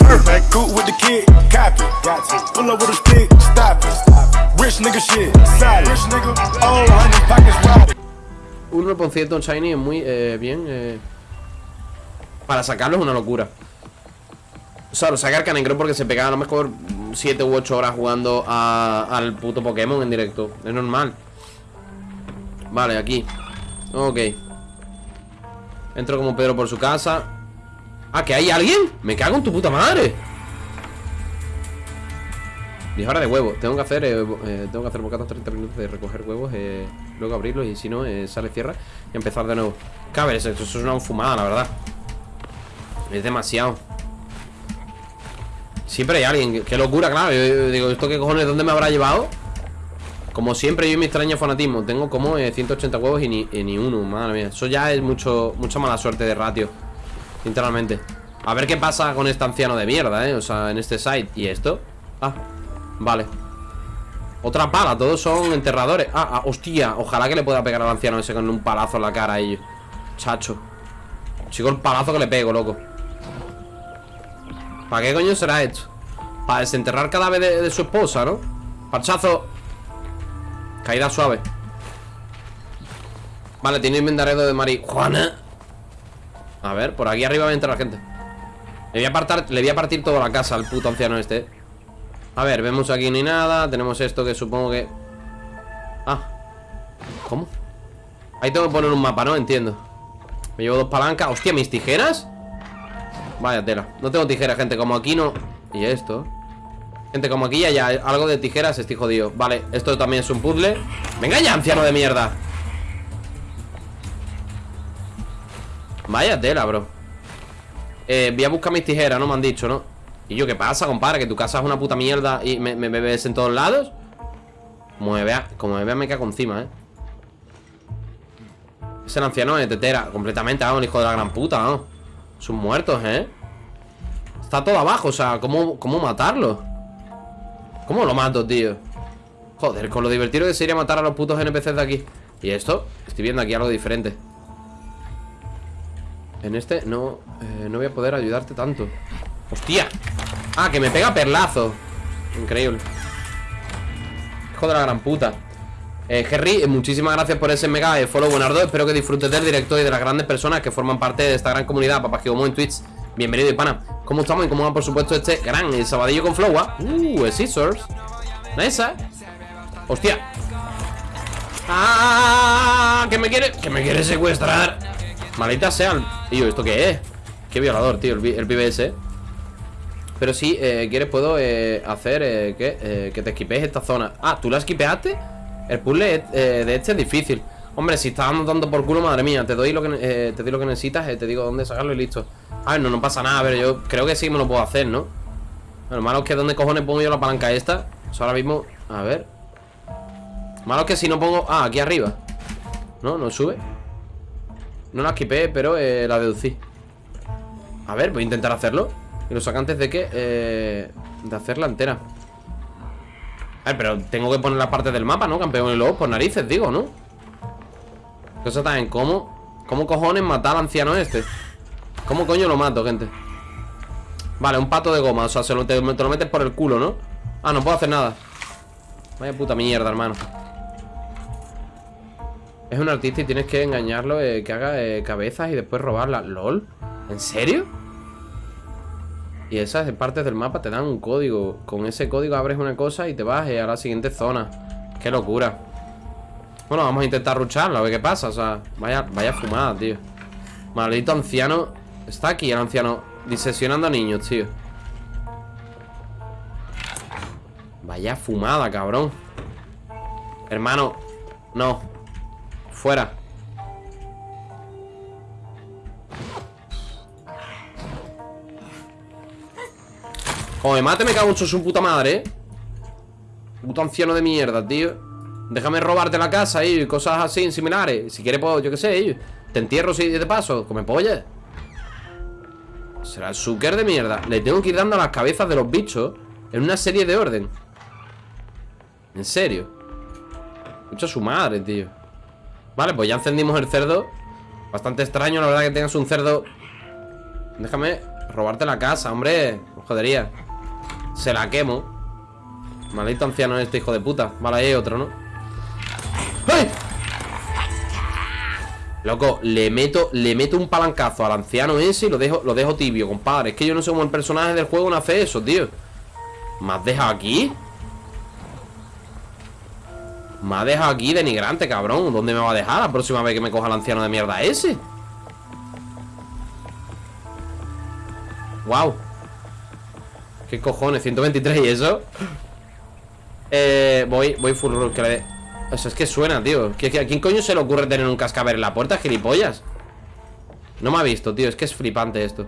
Perfect, cool with the kid, copy. Pull up with a stick, stop it. Rich nigga shit, solid. Rich nigga, oh, honey, pockets wide. 1% shiny es muy eh, bien. Eh. Para sacarlo es una locura. O sea, lo sacar Canegro porque se pegaba a lo mejor 7 u 8 horas jugando a- al puto Pokémon en directo. Es normal. Vale, aquí. Ok. Entro como Pedro por su casa. Ah, ¿que hay alguien? Me cago en tu puta madre. 10 horas de huevos. Tengo que hacer eh, eh, tengo que hacer bocatas 30 minutos de recoger huevos, eh, luego abrirlos y si no, eh, sale, cierra y empezar de nuevo. Cabe, eso, es una fumada, la verdad. Es demasiado. Siempre hay alguien. Qué locura, claro. Digo, ¿esto qué cojones? ¿Dónde me habrá llevado? Como siempre, yo mi extraño fanatismo. Tengo como eh, 180 huevos y ni, uno. Madre mía. Eso ya es mucho mucha mala suerte de ratio. Sinceramente. A ver qué pasa con este anciano de mierda, ¿eh? O sea, en este site. ¿Y esto? Ah, vale. Otra pala. Todos son enterradores. Ah, ah, hostia. Ojalá que le pueda pegar al anciano ese con un palazo en la cara a ellos. Chacho. Chico, el palazo que le pego, loco. ¿Para qué coño será esto? Para desenterrar de, de su esposa, ¿no? Parchazo Caída suave. Vale, tiene inventario de marihuana. A ver, por aquí arriba va a entrar la gente. Le voy a, apartar, le voy a partir toda la casa al puto anciano este. A ver, vemos aquí ni nada. Tenemos esto que supongo que... Ah. ¿Cómo? Ahí tengo que poner un mapa, ¿no? Entiendo. Me llevo dos palancas. Hostia, ¿mis tijeras? Vaya tela. No tengo tijeras, gente. Como aquí no... ¿Y esto? Gente, como aquí ya algo de tijeras Estoy jodido Vale, esto también es un puzzle Venga ya, anciano de mierda Vaya tela, bro eh, Voy a buscar mis tijeras, ¿no? Me han dicho, ¿no? ¿Y yo qué pasa, compadre? ¿Que tu casa es una puta mierda y me, me bebes en todos lados? Como me vea, como me vea me cago encima, ¿eh? Es el anciano de tetera Completamente, vamos, hijo de la gran puta, ¿no? Son muertos, ¿eh? Está todo abajo, o sea, ¿cómo, cómo matarlo? ¿Cómo lo mato, tío? Joder, con lo divertido que sería matar a los putos NPCs de aquí. ¿Y esto? Estoy viendo aquí algo diferente. En este no, eh, no voy a poder ayudarte tanto. ¡Hostia! Ah, que me pega perlazo. Increíble. Hijo de la gran puta. Eh, Henry, muchísimas gracias por ese mega eh, follow buenardo. Espero que disfrutes del directo y de las grandes personas que forman parte de esta gran comunidad Papá como en Twitch. Bienvenido, y pana ¿Cómo estamos? Y cómo va, por supuesto, este gran el sabadillo con flow ¿ah? Uh, el scissors Nice, ¿eh? Hostia ¡Ah! Que me quiere Que me quiere secuestrar Maldita sea Tío, ¿esto qué es? Qué violador, tío, el, el pibe ese Pero si eh, quieres puedo eh, hacer eh, que, que te esquipees esta zona Ah, ¿tú la esquipeaste? El puzzle de este es difícil Hombre, si estás dando por culo, madre mía Te doy lo que, te doy lo que necesitas Te digo dónde sacarlo y listo A ver, no, no pasa nada ver, yo creo que sí me lo puedo hacer, ¿no? Lo malo es que ¿dónde cojones pongo yo la palanca esta? O sea, ahora mismo, a ver Malo es que si no pongo... Ah, aquí arriba No, no sube No la esquipé, pero eh, la deducí A ver, voy a intentar hacerlo Y lo saco antes de que... Eh, de hacerla entera A ver, pero tengo que poner la parte del mapa, ¿no? Campeón y lobos por narices, digo, ¿no? Cosa también, ¿cómo? ¿Cómo cojones matar al anciano este? ¿Cómo coño lo mato, gente? Vale, un pato de goma O sea, se lo, te, lo metes por el culo, ¿no? Ah, no puedo hacer nada Vaya puta mierda, hermano Es un artista y tienes que engañarlo eh, Que haga eh, cabezas y después robarla ¿Lol? ¿En serio? Y esas partes del mapa te dan un código Con ese código abres una cosa y te vas eh, a la siguiente zona Qué locura Bueno, vamos a intentar rucharla A ver qué pasa, o sea Vaya, vaya fumada, tío Maldito anciano Está aquí el anciano Disesionando a niños, tío. Vaya fumada, cabrón. Hermano No. Fuera. Como me mate me cago en su puta madre, ¿eh? Puto anciano de mierda, tío. Déjame robarte la casa y cosas así similares. Si quieres, pues, yo qué sé, Te entierro si de paso, come polla Será el sucker de mierda. Le tengo que ir dando a las cabezas de los bichos En una serie de orden. En serio Escucha su madre, tío. Vale, pues ya encendimos el cerdo. Bastante extraño, la verdad, que tengas un cerdo. Déjame robarte la casa, hombre. Jodería. Se la quemo. Maldito anciano este hijo de puta. Vale, ahí hay otro, ¿no? Loco, le meto, le meto un palancazo al anciano ese y lo dejo, lo dejo tibio, compadre. Es que yo no sé cómo el personaje del juego no hace eso, tío. ¿Me has dejado aquí? Me ha dejado aquí denigrante, cabrón ¿Dónde me va a dejar la próxima vez que me coja el anciano de mierda ese? Wow ¿Qué cojones? 123 y eso eh, voy, voy full que le O sea, es que suena, tío. ¿A quién coño se le ocurre tener un cascabel en la puerta, gilipollas? No me ha visto, tío. Es que es flipante esto.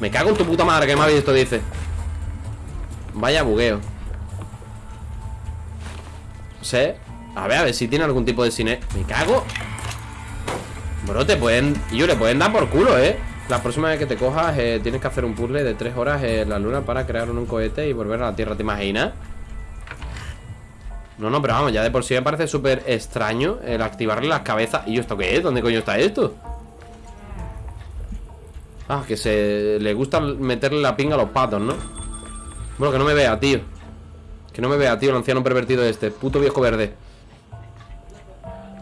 Me cago en tu puta madre que me ha visto, dice. Vaya bugueo. Sé. A ver, a ver si tiene algún tipo de cine Me cago. Bro, te pueden... Yo le pueden dar por culo, ¿eh? La próxima vez que te cojas eh, Tienes que hacer un puzzle de tres horas en la luna Para crear un cohete y volver a la Tierra ¿Te imaginas? No, no, pero vamos, ya de por sí me parece súper extraño El activarle las cabezas ¿Y esto qué es? ¿Dónde coño está esto? Ah, que se le gusta meterle la pinga a los patos, ¿no? Bueno, que no me vea, tío que no me vea, tío, el anciano pervertido este Puto viejo verde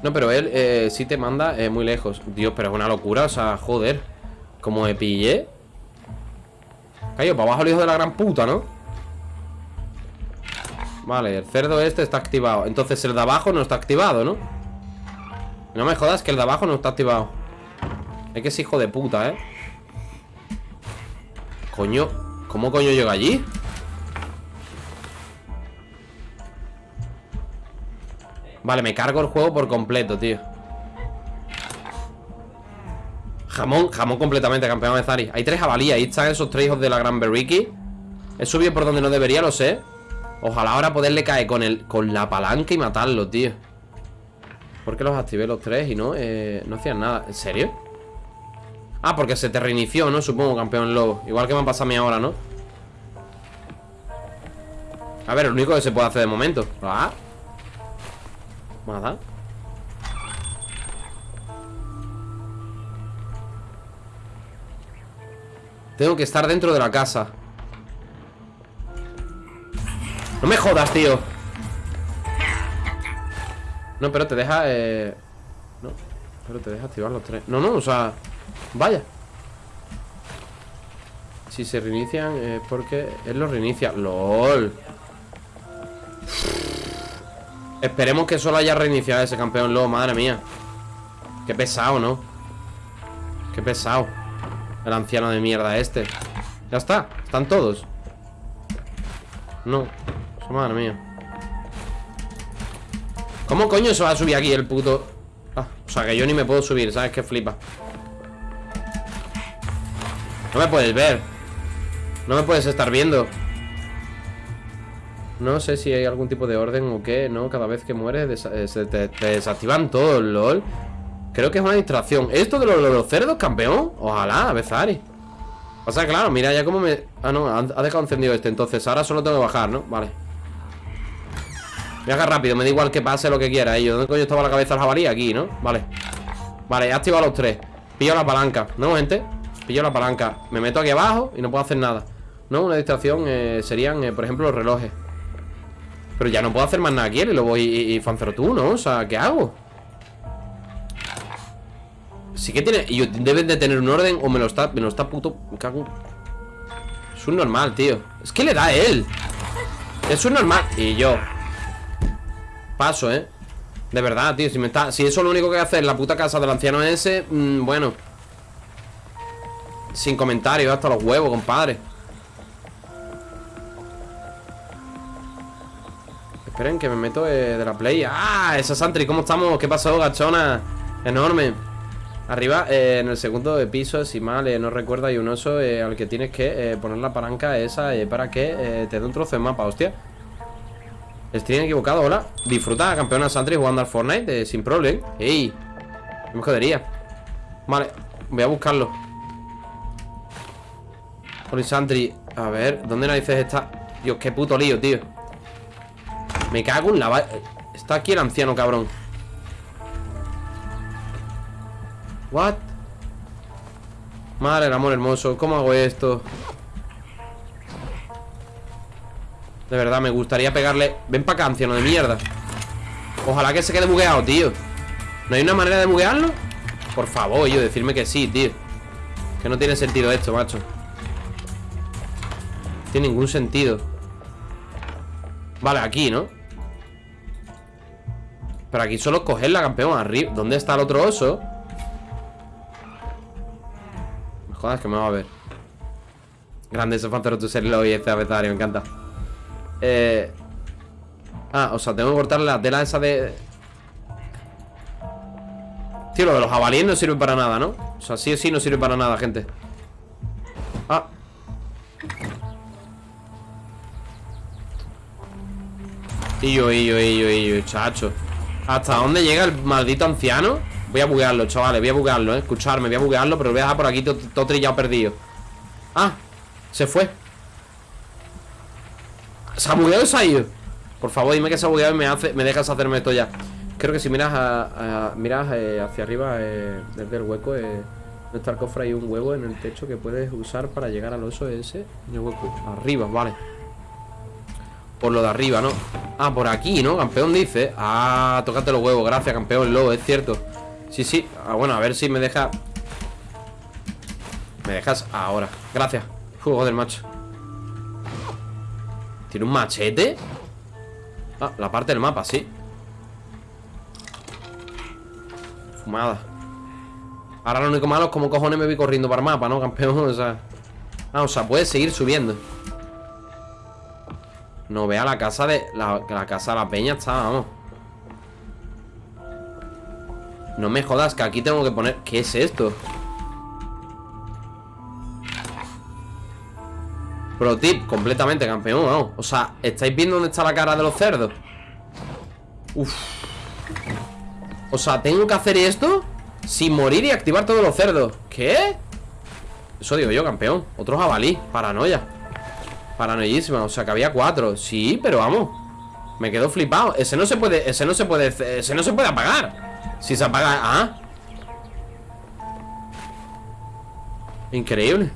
No, pero él eh, sí te manda eh, muy lejos Dios, pero es una locura, o sea, joder Como me pillé Cayó para abajo el hijo de la gran puta, ¿no? Vale, el cerdo este está activado Entonces el de abajo no está activado, ¿no? No me jodas que el de abajo no está activado Es que es hijo de puta, ¿eh? Coño ¿Cómo coño llega allí? Vale, me cargo el juego por completo, tío Jamón, jamón completamente, campeón de Zari Hay tres jabalíes, ahí están esos tres hijos de la Gran Berriki He subido por donde no debería, lo sé Ojalá ahora poderle caer con, el, con la palanca y matarlo, tío ¿Por qué los activé los tres y no? Eh, no hacían nada ¿En serio? Ah, porque se te reinició, ¿no? Supongo, campeón lobo Igual que me ha pasado a mí ahora, ¿no? A ver, lo único que se puede hacer de momento Ah Nada Tengo que estar dentro de la casa No me jodas, tío. No, pero te deja eh... No, pero te deja activar los tres. No, no, o sea, vaya. Si se reinician es porque él los reinicia. LOL. Esperemos que solo haya reiniciado ese campeón luego, madre mía. Qué pesado, ¿no? Qué pesado. El anciano de mierda este. Ya está, están todos. No, madre mía ¿Cómo coño se va a subir aquí el puto? Ah, o sea que yo ni me puedo subir, ¿sabes? qué flipa No me puedes ver No me puedes estar viendo no sé si hay algún tipo de orden o qué, ¿no? Cada vez que mueres eh, se te, desactivan todos, LOL Creo que es una distracción ¿Esto de los, cerdos, campeón? Ojalá, Bezari O sea, claro, mira ya como me... Ah, no, ha, dejado encendido este Entonces ahora solo tengo que bajar, ¿no? Vale Viaja rápido, me da igual que pase lo que quiera ¿eh? ¿Dónde coño estaba la cabeza del jabalí? Aquí, ¿no? Vale Vale, he activado los tres Pillo la palanca ¿No, gente? Pillo la palanca Me meto aquí abajo y no puedo hacer nada ¿No? Una distracción eh, serían, por ejemplo, los relojes pero ya no puedo hacer más nada aquí, lo voy y, y tú, ¿no? O sea, ¿qué hago? Sí que tiene... Y deben de tener un orden o me lo está... Me lo está puto... Me cago... Es un normal, tío Es que le da a él Es un normal Y yo Paso, ¿eh? De verdad, tío Si, me está... si eso es lo único que hacer en la puta casa del anciano ese mmm, Bueno Sin comentarios Hasta los huevos, compadre Esperen que me meto eh, de la play ¡Ah! Esa Santri, ¿cómo estamos? ¿Qué pasó, gachona? Enorme Arriba, eh, en el segundo piso, si mal eh, no recuerda, hay un oso al que tienes que poner la palanca esa para que te dé un trozo de mapa, hostia Estoy equivocado, hola Disfruta, campeona Santri, jugando al Fortnite sin problema ¡Ey! me jodería Vale, voy a buscarlo Hola Santri A ver, ¿dónde narices está? Dios, qué puto lío, tío me cago en la... Está aquí el anciano, cabrón What? Madre el amor hermoso, ¿cómo hago esto? De verdad, me gustaría pegarle. Ven para acá, anciano de mierda. Ojalá que se quede bugueado, tío. ¿No hay una manera de buguearlo? Por favor, yo, decirme que sí, tío. Que no tiene sentido esto, macho. No tiene ningún sentido. Vale, aquí, ¿no? Pero aquí solo cogerla, campeón Arriba. ¿Dónde está el otro oso? Me jodas que me va a ver. Grande ese Fantero tu serlo y este abecedario, me encanta eh... Ah, o sea, tengo que cortarle la tela esa de... Tío, lo de los jabalíes no sirve para nada, ¿no? O sea, sí o sí no sirve para nada, gente Ah y yo, y yo, chacho ¿Hasta dónde llega el maldito anciano? Voy a buguearlo, chavales, voy a buguearlo, ¿eh? Escucharme, voy a buguearlo, pero lo voy a dejar por aquí todo trillado perdido Ah, se fue ¿Se ha bugueado o se ha ido? Por favor, dime que se ha bugueado y me, hace, me dejas hacerme esto ya. Creo que si miras a, miras eh, hacia arriba eh, Desde el hueco eh, está el cofre hay un huevo en el techo Que puedes usar para llegar al oso ese. El hueco, arriba, vale. Por lo de arriba, ¿no? Ah, por aquí, ¿no? Campeón dice. Ah, tócate los huevos, gracias campeón Lobo, es cierto. Sí, sí, ah, bueno, a ver si me deja. Me dejas ahora. Gracias, Uf, del macho ¿Tiene un machete? Ah, la parte del mapa, sí Fumada Ahora lo único malo es como cojones me voy corriendo para el mapa, ¿no, campeón? O sea Ah, o sea, puede seguir subiendo No vea la casa de... La, la casa de la peña está, vamos No me jodas que aquí tengo que poner... ¿Qué es esto? Pro tip, completamente campeón, vamos. O sea, ¿estáis viendo dónde está la cara de los cerdos? Uf. O sea, ¿tengo que hacer esto? Sin morir y activar todos los cerdos ¿Qué? Eso digo yo, campeón. Otro jabalí, paranoia. Paranoísima, o sea que había cuatro. Sí, pero vamos. Me quedo flipado. Ese no se puede, ese no se puede Ese no se puede apagar. Si se apaga, ah. Increíble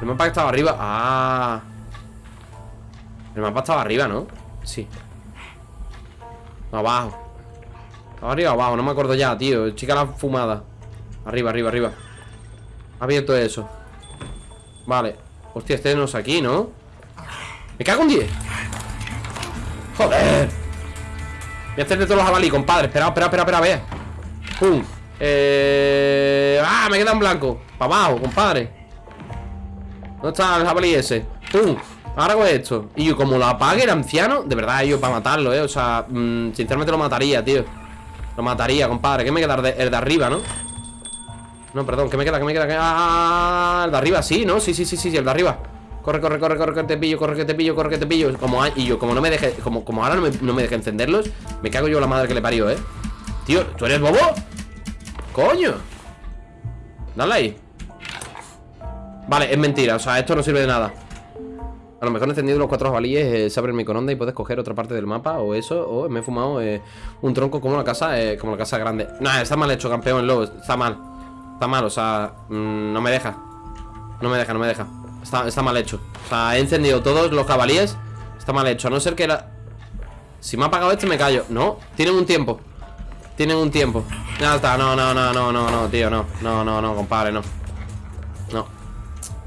el mapa estaba arriba. Ah. El mapa estaba arriba, ¿no? Sí. Abajo. Estaba arriba o abajo, no me acuerdo ya, tío. Chica la fumada. Arriba, arriba, arriba. Ha abierto eso. Vale. Hostia, este no es aquí, ¿no? Me cago en 10 Joder. Voy a hacer de todos los jabalí, compadre. Espera, espera, espera, espera, ver Pum. Eh... Ah, me queda en blanco. Para abajo, compadre ¿Dónde está el jabalí ese? ¡Pum! Ahora hago esto Y yo, como lo apague el anciano De verdad, yo para matarlo, eh O sea, mmm, sinceramente lo mataría, tío Lo mataría, compadre ¿Qué me queda? El de, arriba, ¿no? No, perdón, ¿qué me queda? ¿Qué me queda? ¡Ah! El de arriba, sí, ¿no? Sí, sí, sí, sí, el de arriba Corre, corre, corre, corre, que te pillo, corre, que te pillo, corre, que te pillo como, Y yo, como no me deje Como, como ahora no me, no me deje encenderlos Me cago yo la madre que le parió, ¿eh? Tío, ¿tú eres bobo? ¡Coño! Dale ahí Vale, es mentira, o sea, esto no sirve de nada. A lo mejor encendido los cuatro jabalíes eh, Se abre el microondas y puedes coger otra parte del mapa O eso, o me he fumado eh, un tronco como la casa eh, Como la casa grande. Nah, está mal hecho, campeón, lobo, está mal. Está mal, o sea, mm, no me deja. No me deja, no me deja. Está, está mal hecho. O sea, he encendido todos los jabalíes Está mal hecho, a no ser que era Si me ha apagado este me callo. No, tienen un tiempo. Tienen un tiempo. Ya está, no, no, no, no, no, no, tío, no. No, no, no, compadre, no No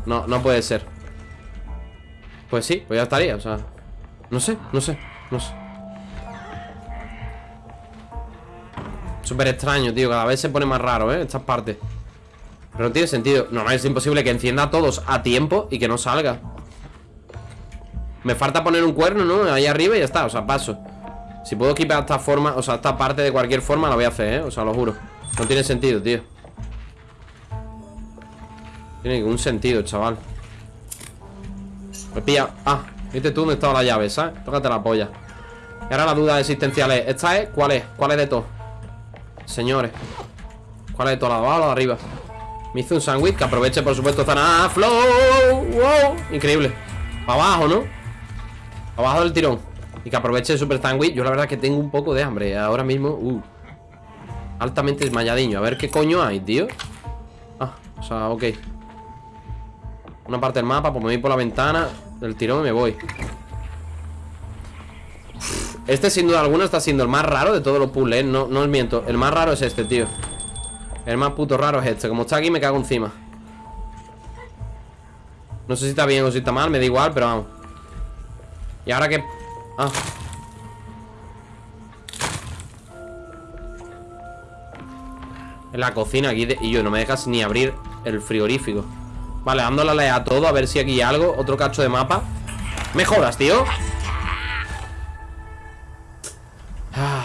no, no puede ser. Pues sí, pues ya estaría, o sea No sé, no sé, no sé. Súper extraño, tío Cada vez se pone más raro, ¿eh? Estas partes. Pero no tiene sentido. No, es imposible que encienda a todos a tiempo Y que no salga. Me falta poner un cuerno, ¿no? Ahí arriba y ya está, o sea, paso. Si puedo equipar esta forma, o sea, esta parte de cualquier forma La voy a hacer, ¿eh? O sea, lo juro. No tiene sentido, tío tiene ningún sentido, chaval Me Ah, viste tú dónde estaba la llave, ¿sabes? Tócate la polla Y ahora la duda existencial es ¿Esta es? ¿Cuál es? ¿Cuál es de todo? Señores ¿Cuál es de todo? ¿La abajo o de arriba? Me hice un sándwich que aproveche, por supuesto, ¡Ah, flow ¡Wow! Increíble Para abajo, ¿no? Para abajo del tirón Y que aproveche el super sándwich Yo la verdad que tengo un poco de hambre Ahora mismo Uh Altamente desmayadiño A ver qué coño hay, tío Ah, o sea, ok Una parte del mapa, pues me voy por la ventana Del tirón y me voy. Este sin duda alguna está siendo el más raro de todos los puzzles ¿eh? No, no os miento, el más raro es este, tío. El más puto raro es este Como está aquí me cago encima. No sé si está bien o si está mal Me da igual, pero vamos. Y ahora que... Ah. En la cocina aquí de... Y yo, no me dejas ni abrir el frigorífico Vale, dándole a todo A ver si aquí hay algo Otro cacho de mapa. Me jodas, tío. Ah.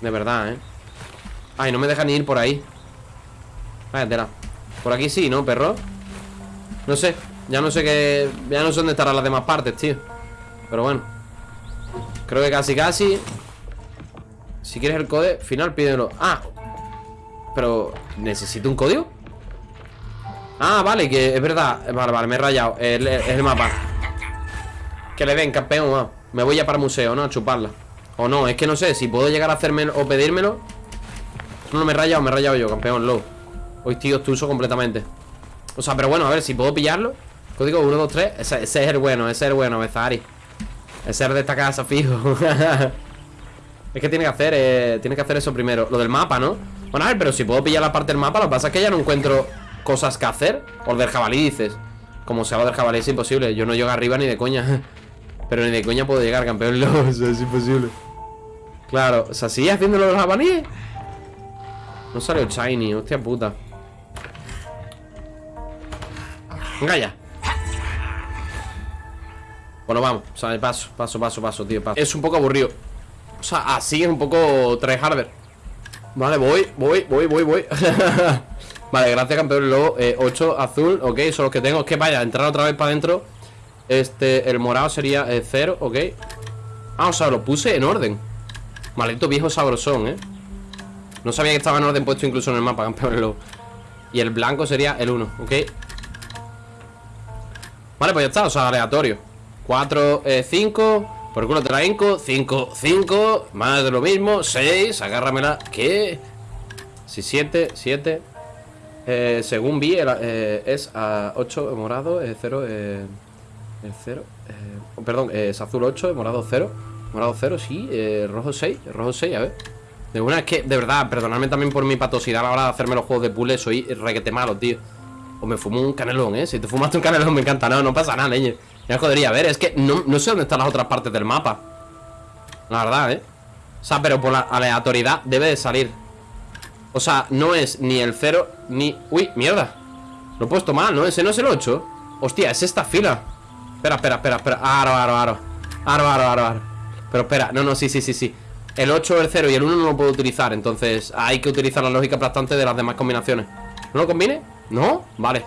De verdad, eh. Ay, no me deja ni ir por ahí. Váyatela Por aquí sí, ¿no, perro? No sé Ya no sé qué Ya no sé dónde estarán las demás partes, tío. Pero bueno. Creo que casi, casi. Si quieres el code final, pídelo. Ah, pero, ¿necesito un código? Ah, vale, que es verdad. Vale, vale, me he rayado. Es el, mapa. Que le den, campeón Me voy ya para el museo, ¿no? A chuparla. O no, es que no sé Si puedo llegar a hacerme o pedírmelo. No, me he rayado, me he rayado yo, campeón, low. Hoy estoy obtuso completamente. O sea, pero bueno, a ver, si puedo pillarlo. Código 1, 2, 3 ese, es el bueno, ese es el bueno, Bezari. Ese es el de esta casa, fijo. Es que tiene que hacer, eh, tiene que hacer eso primero. Lo del mapa, ¿no? Bueno, a ver, pero si puedo pillar la parte del mapa Lo que pasa es que ya no encuentro cosas que hacer O del jabalí, dices. Como se va del jabalí es imposible Yo no llego arriba ni de coña. Pero ni de coña puedo llegar, campeón. No, Eso es imposible. Claro, o sea, ¿sigue haciéndolo del jabalí? No salió shiny, hostia puta. Venga ya. Bueno, vamos, o sea, paso, paso, paso, paso, tío, paso. Es un poco aburrido. O sea, así es un poco tryharder. Vale, voy, voy, voy, voy, voy Vale, gracias campeón. Luego, 8 azul, ok, son los que tengo. Es que vaya, entrar otra vez para adentro Este, el morado sería 0, ok. Ah, o sea, lo puse en orden. Maldito viejo sabrosón, eh. No sabía que estaba en orden puesto incluso en el mapa, campeón Luego Y el blanco sería el 1, ok. Vale, pues ya está, o sea, aleatorio. 4, 5 por culo te la inco 5, 5 Más de lo mismo. 6 Agárramela ¿Qué? Si 7, 7 eh, Según vi eh, Es a 8 morado 0 eh, 0 eh, eh, Perdón Es azul 8 Morado 0 Morado 0 Sí Rojo 6 Rojo 6 A ver De una es que De verdad Perdonadme también por mi patosidad A la hora de hacerme los juegos de puzzle Soy reguete malo, tío O me fumo un canelón, ¿eh? Si te fumaste un canelón me encanta No, no pasa nada, leñe ya jodería, a ver, es que no, no sé dónde están las otras partes del mapa La verdad, ¿eh? O sea, pero por la aleatoriedad debe de salir O sea, no es ni el 0 ni... Uy, mierda. Lo he puesto mal, ¿no? Ese no es el 8 Hostia, es esta fila. Espera, espera, espera, espera. Aro, aro, aro. Aro, aro, aro, aro. Pero espera, no, no, sí, sí, sí, sí. El 8, el 0 y el 1 no lo puedo utilizar Entonces hay que utilizar la lógica aplastante de las demás combinaciones. ¿No lo combine? ¿No? Vale.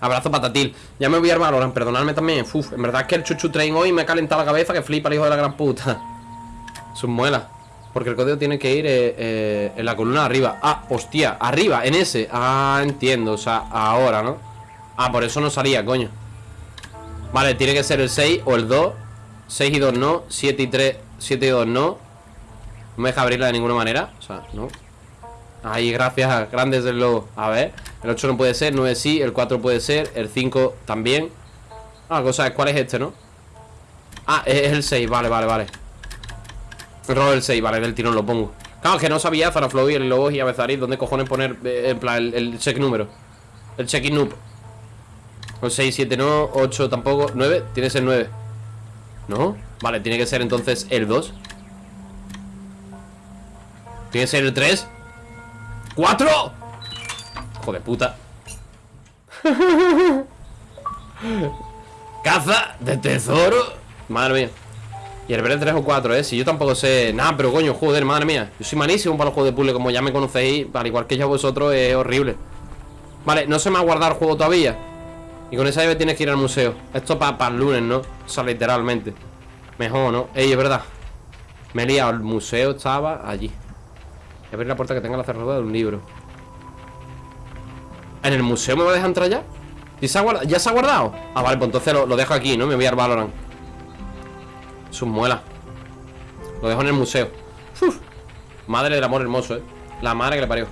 Abrazo patatil. Ya me voy a armar, perdonadme también. Uf, en verdad es que el chuchu train hoy me ha calentado la cabeza Que flipa el hijo de la gran puta. Sus muelas Porque el código tiene que ir eh, eh, en la columna arriba. Ah, hostia, arriba, en ese. Ah, entiendo, o sea, ahora, ¿no? Ah, por eso no salía, coño. Vale, tiene que ser el 6 o el 2 6 y 2 no, 7 y 3 7 y 2 no. No me deja abrirla de ninguna manera O sea, no. Ahí, gracias, grandes del logo A ver, el 8 no puede ser, 9 sí El 4 puede ser, el 5 también. Ah, cosa es, ¿cuál es este, no? Ah, es el 6, vale, vale, vale Robo el 6, vale, del tirón lo pongo. Claro, que no sabía Zaraflow y el logo y Abezaris ¿Dónde cojones poner, eh, en plan, el, check número. El check-in noob. El 6, 7 no, 8 tampoco 9, tiene que ser 9 ¿No? Vale, tiene que ser entonces el 2 Tiene que ser el 3 ¡Cuatro! Joder, puta. Caza de tesoro. Madre mía Y el ver 3 o 4, eh Si yo tampoco sé Nada, pero coño, joder, madre mía. Yo soy malísimo para los juegos de puzzle Como ya me conocéis Al igual que ya vosotros Es horrible. Vale, no se me ha guardado el juego todavía. Y con esa llave tienes que ir al museo. Esto para el lunes, ¿no? O sea, literalmente. Mejor, ¿no? Ey, es verdad. Me he liado. El museo estaba allí. Abrir la puerta que tenga la cerradura de un libro. ¿En el museo me va a dejar entrar ya? ¿Ya se ¿Ya se ha guardado? Ah, vale, pues entonces lo, dejo aquí, ¿no? Me voy al Valorant Sus muelas. Lo dejo en el museo. Madre del amor hermoso, eh. La madre que le parió.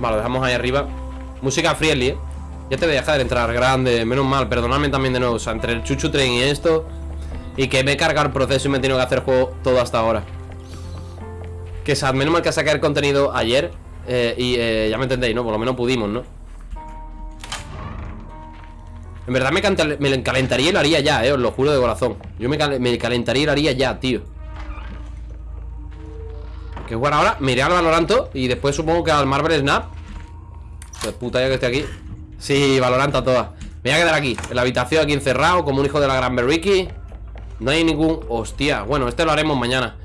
Vale, lo dejamos ahí arriba. Música friendly, eh. Ya te voy a dejar entrar grande. Menos mal, perdonadme también de nuevo. O sea, entre el chuchu tren y esto Y que me he cargado el proceso y me he tenido que hacer juego todo hasta ahora. Que sad, menos mal que saqué el contenido ayer eh, Y eh, ya me entendéis, ¿no? Por lo menos pudimos, ¿no? En verdad me, calentaría y lo haría ya, eh, os lo juro de corazón. Yo me, me calentaría y lo haría ya, tío. Que bueno, ahora me iré al Valoranto Y después supongo que al Marvel Snap. Pues puta ya que estoy aquí. Sí, Valoranto a todas Me voy a quedar aquí, en la habitación aquí encerrado Como un hijo de la gran Berriki No hay ningún... Hostia, bueno, este lo haremos mañana